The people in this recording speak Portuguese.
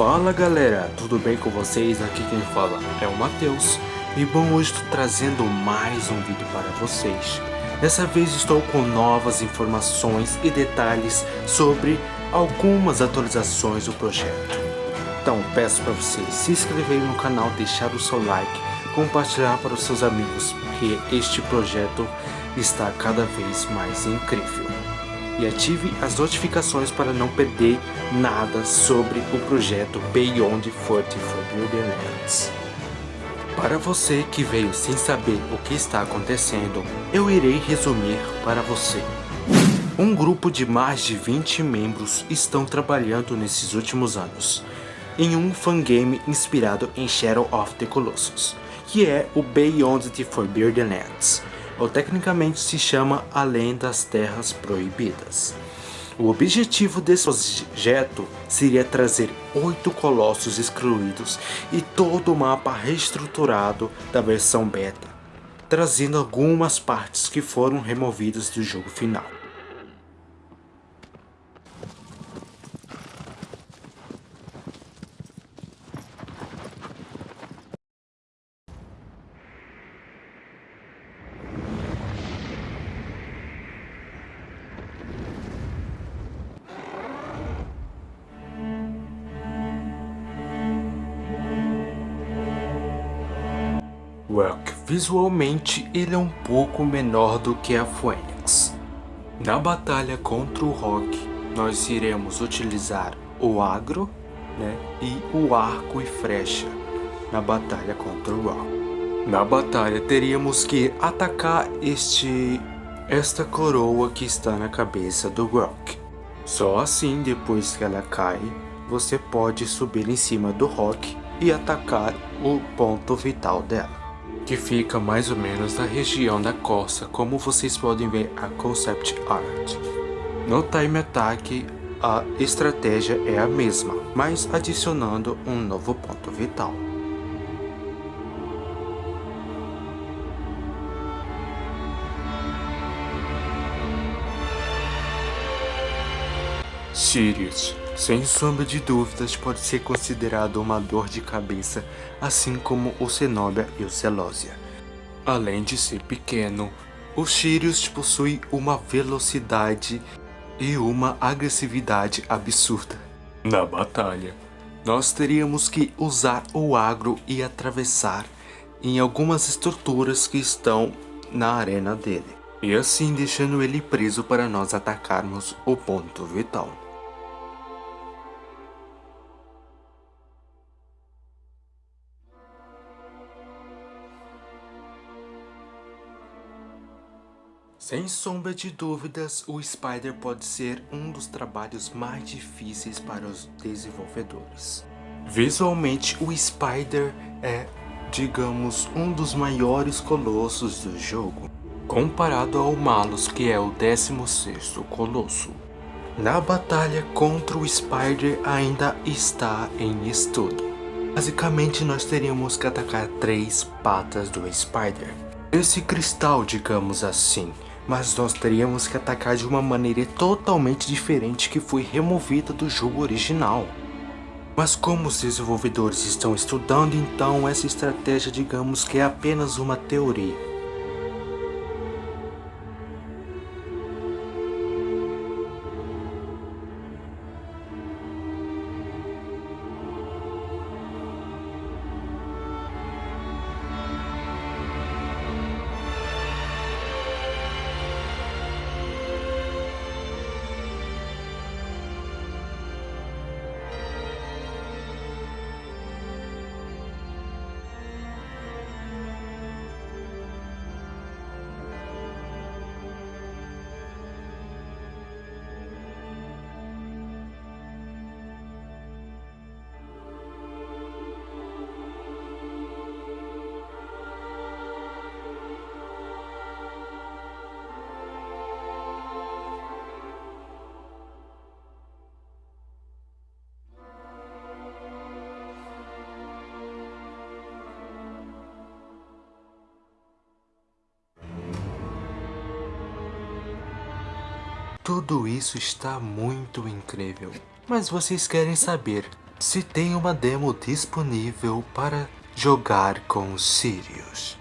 Fala galera, tudo bem com vocês? Aqui quem fala é o Matheus. E bom, hoje estou trazendo mais um vídeo para vocês. Dessa vez estou com novas informações e detalhes sobre algumas atualizações do projeto. Então peço para vocês se inscreverem no canal, deixar o seu like Compartilhar para os seus amigos, porque este projeto está cada vez mais incrível e ative as notificações para não perder nada sobre o projeto Beyond Fortified Lands. Para você que veio sem saber o que está acontecendo, eu irei resumir para você. Um grupo de mais de 20 membros estão trabalhando nesses últimos anos em um fangame inspirado em Shadow of the Colossus, que é o Beyond the Forbidden Lands, ou tecnicamente se chama Além das Terras Proibidas. O objetivo desse projeto seria trazer oito colossos excluídos e todo o mapa reestruturado da versão beta, trazendo algumas partes que foram removidas do jogo final. Visualmente ele é um pouco menor do que a Phoenix. Na batalha contra o Rock, nós iremos utilizar o agro né, e o arco e flecha na batalha contra o Rock. Na batalha teríamos que atacar este esta coroa que está na cabeça do Rock. Só assim, depois que ela cai, você pode subir em cima do Rock e atacar o ponto vital dela que fica mais ou menos na região da costa, como vocês podem ver a Concept Art. No Time Attack, a estratégia é a mesma, mas adicionando um novo ponto vital. Sirius sem sombra de dúvidas, pode ser considerado uma dor de cabeça, assim como o Cenobia e o Celósia. Além de ser pequeno, o Sirius possui uma velocidade e uma agressividade absurda. Na batalha, nós teríamos que usar o agro e atravessar em algumas estruturas que estão na arena dele, e assim deixando ele preso para nós atacarmos o ponto vital. Sem sombra de dúvidas, o Spider pode ser um dos trabalhos mais difíceis para os desenvolvedores. Visualmente, o Spider é, digamos, um dos maiores colossos do jogo, comparado ao Malus, que é o 16º colosso. Na batalha contra o Spider ainda está em estudo. Basicamente, nós teríamos que atacar três patas do Spider. Esse cristal, digamos assim, mas nós teríamos que atacar de uma maneira totalmente diferente que foi removida do jogo original. Mas como os desenvolvedores estão estudando, então essa estratégia digamos que é apenas uma teoria. Tudo isso está muito incrível. Mas vocês querem saber se tem uma demo disponível para jogar com Sirius.